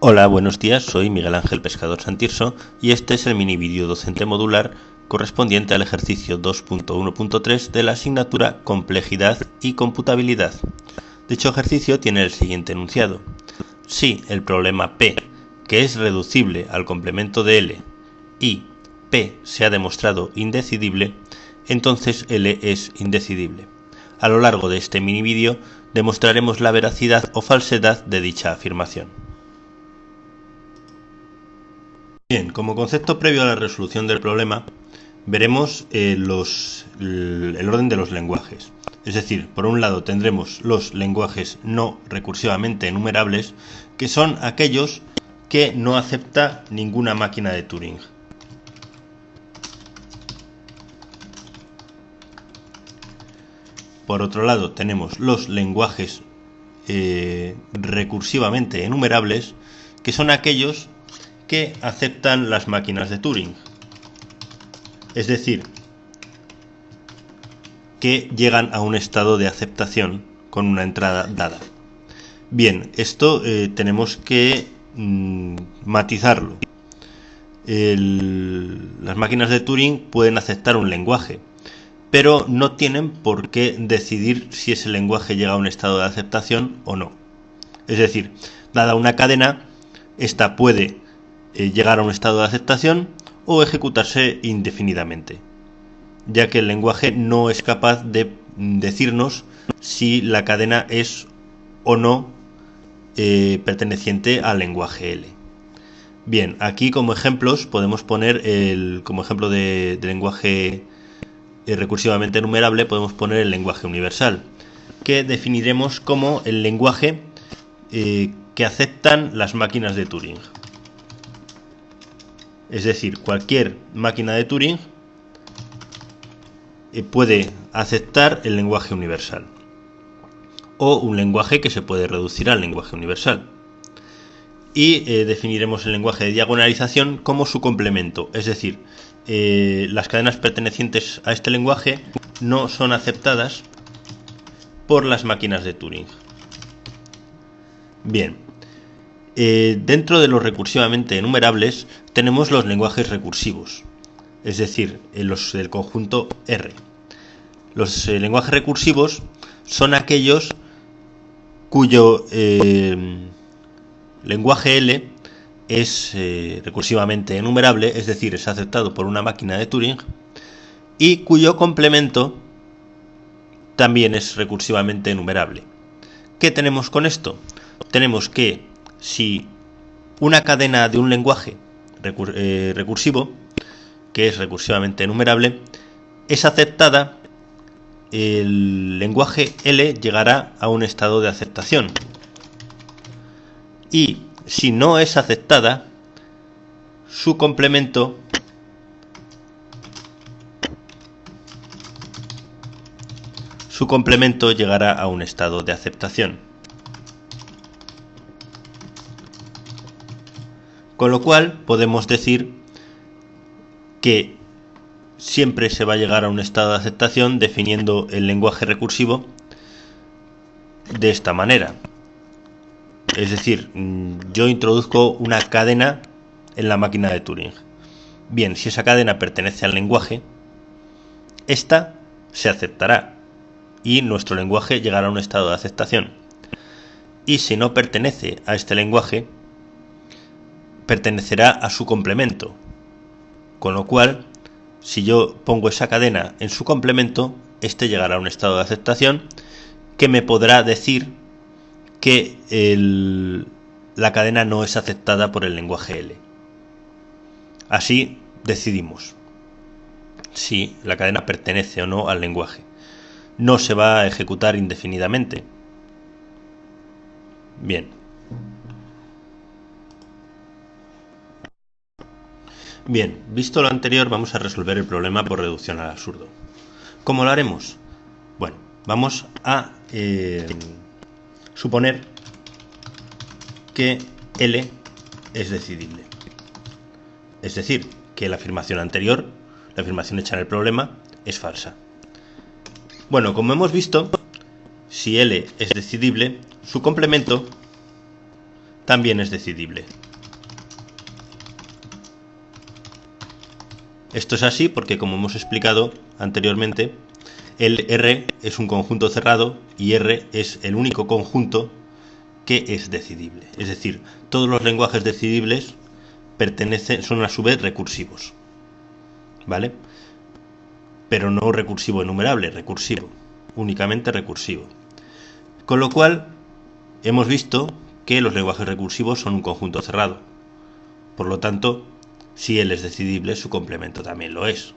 Hola, buenos días, soy Miguel Ángel Pescador Santirso y este es el mini vídeo docente modular correspondiente al ejercicio 2.1.3 de la asignatura Complejidad y Computabilidad. Dicho ejercicio tiene el siguiente enunciado. Si el problema P, que es reducible al complemento de L, y P se ha demostrado indecidible, entonces L es indecidible. A lo largo de este mini vídeo demostraremos la veracidad o falsedad de dicha afirmación. Bien, como concepto previo a la resolución del problema, veremos eh, los, el orden de los lenguajes. Es decir, por un lado tendremos los lenguajes no recursivamente enumerables, que son aquellos que no acepta ninguna máquina de Turing. Por otro lado tenemos los lenguajes eh, recursivamente enumerables, que son aquellos que aceptan las máquinas de Turing. Es decir, que llegan a un estado de aceptación con una entrada dada. Bien, esto eh, tenemos que mm, matizarlo. las máquinas de Turing pueden aceptar un lenguaje, pero no tienen por qué decidir si ese lenguaje llega a un estado de aceptación o no. Es decir, dada una cadena, esta puede eh, llegar a un estado de aceptación o ejecutarse indefinidamente, ya que el lenguaje no es capaz de decirnos si la cadena es o no eh, perteneciente al lenguaje L. Bien, aquí como ejemplos podemos poner el, como ejemplo de, lenguaje eh, recursivamente enumerable podemos poner el lenguaje universal, que definiremos como el lenguaje que aceptan las máquinas de Turing. Es decir, cualquier máquina de Turing eh, puede aceptar el lenguaje universal o un lenguaje que se puede reducir al lenguaje universal. Y eh, definiremos el lenguaje de diagonalización como su complemento, es decir, eh, las cadenas pertenecientes a este lenguaje no son aceptadas por las máquinas de Turing. Bien, dentro de los recursivamente enumerables tenemos los lenguajes recursivos, es decir, los del conjunto R. Los eh, lenguajes recursivos son aquellos cuyo eh, lenguaje L es eh, recursivamente enumerable, es decir, es aceptado por una máquina de Turing, y cuyo complemento también es recursivamente enumerable. ¿Qué tenemos con esto? Tenemos que si una cadena de un lenguaje eh, recursivo, que es recursivamente enumerable, es aceptada, el lenguaje L llegará a un estado de aceptación. Y si no es aceptada, su complemento su complemento llegará a un estado de aceptación. Con lo cual podemos decir que siempre se va a llegar a un estado de aceptación definiendo el lenguaje recursivo de esta manera. Es decir, mm, yo introduzco una cadena en la máquina de Turing. Bien, si esa cadena pertenece al lenguaje, esta se aceptará y nuestro lenguaje llegará a un estado de aceptación. Y si no pertenece a este lenguaje, pertenecerá a su complemento. Con lo cual, si yo pongo esa cadena en su complemento, este llegará a un estado de aceptación que me podrá decir que la cadena no es aceptada por el lenguaje L. Así decidimos si la cadena pertenece o no al lenguaje. No se va a ejecutar indefinidamente. Bien. Bien, visto lo anterior, vamos a resolver el problema por reducción al absurdo. ¿Cómo lo haremos? Bueno, vamos a eh, suponer que L es decidible. Es decir, que la afirmación anterior, la afirmación hecha en el problema, es falsa. Bueno, como hemos visto, si L es decidible, su complemento también es decidible. Esto es así porque, como hemos explicado anteriormente, el R es un conjunto cerrado y R es el único conjunto que es decidible. Es decir, todos los lenguajes decidibles pertenecen, son a su vez recursivos. ¿Vale? Pero no recursivo enumerable, recursivo. Únicamente recursivo. Con lo cual, hemos visto que los lenguajes recursivos son un conjunto cerrado. Por lo tanto, si él es decidible, su complemento también lo es.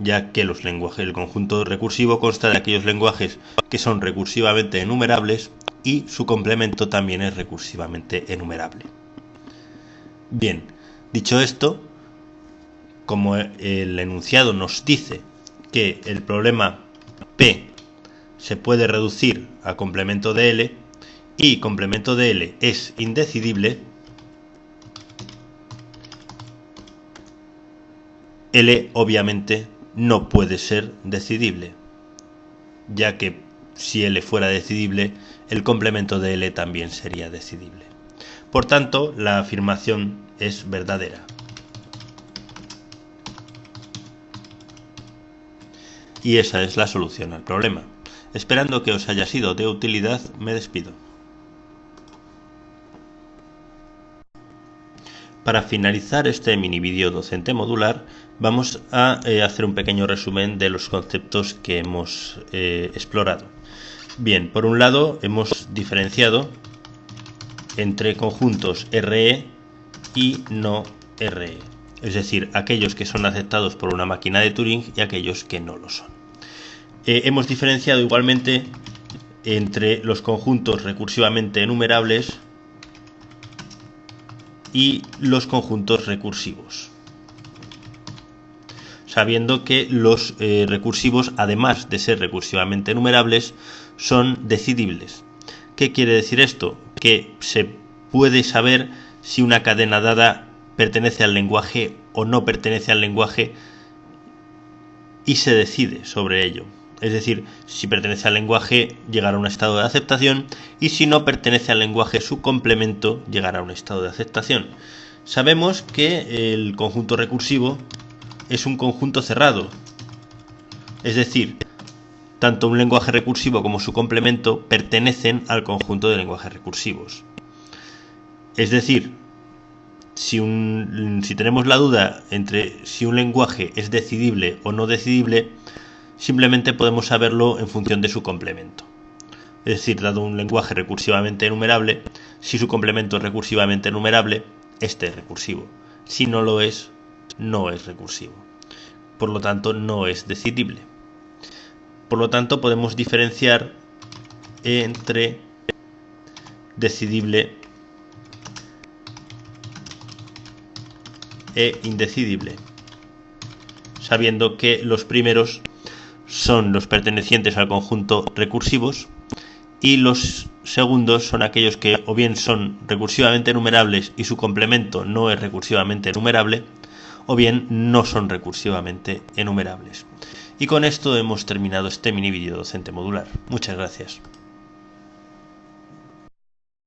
Ya que los lenguajes, el conjunto recursivo consta de aquellos lenguajes que son recursivamente enumerables y su complemento también es recursivamente enumerable. Bien, dicho esto, como el enunciado nos dice que el problema P se puede reducir a complemento de L y complemento de L es indecidible, L obviamente no puede ser decidible, ya que si L fuera decidible, el complemento de L también sería decidible. Por tanto, la afirmación es verdadera. Y esa es la solución al problema. Esperando que os haya sido de utilidad, me despido. Para finalizar este mini vídeo docente modular, vamos a eh, hacer un pequeño resumen de los conceptos que hemos eh, explorado. Bien, por un lado hemos diferenciado entre conjuntos RE y no RE, es decir, aquellos que son aceptados por una máquina de Turing y aquellos que no lo son. Eh, hemos diferenciado igualmente entre los conjuntos recursivamente enumerables y los conjuntos recursivos. Sabiendo que los eh, recursivos, además de ser recursivamente enumerables, son decidibles. ¿Qué quiere decir esto? Que se puede saber si una cadena dada pertenece al lenguaje o no pertenece al lenguaje y se decide sobre ello. Es decir, si pertenece al lenguaje llegará a un estado de aceptación y si no pertenece al lenguaje su complemento llegará a un estado de aceptación. Sabemos que el conjunto recursivo es un conjunto cerrado. Es decir, tanto un lenguaje recursivo como su complemento pertenecen al conjunto de lenguajes recursivos. Es decir, si, si tenemos la duda entre si un lenguaje es decidible o no decidible, simplemente podemos saberlo en función de su complemento. Es decir, dado un lenguaje recursivamente enumerable, si su complemento es recursivamente enumerable, este es recursivo. Si no lo es, no es recursivo. Por lo tanto, no es decidible. Por lo tanto, podemos diferenciar entre decidible e indecidible, sabiendo que los primeros son los pertenecientes al conjunto recursivos y los segundos son aquellos que o bien son recursivamente enumerables y su complemento no es recursivamente enumerable o bien no son recursivamente enumerables. Y con esto hemos terminado este mini vídeo docente modular. Muchas gracias.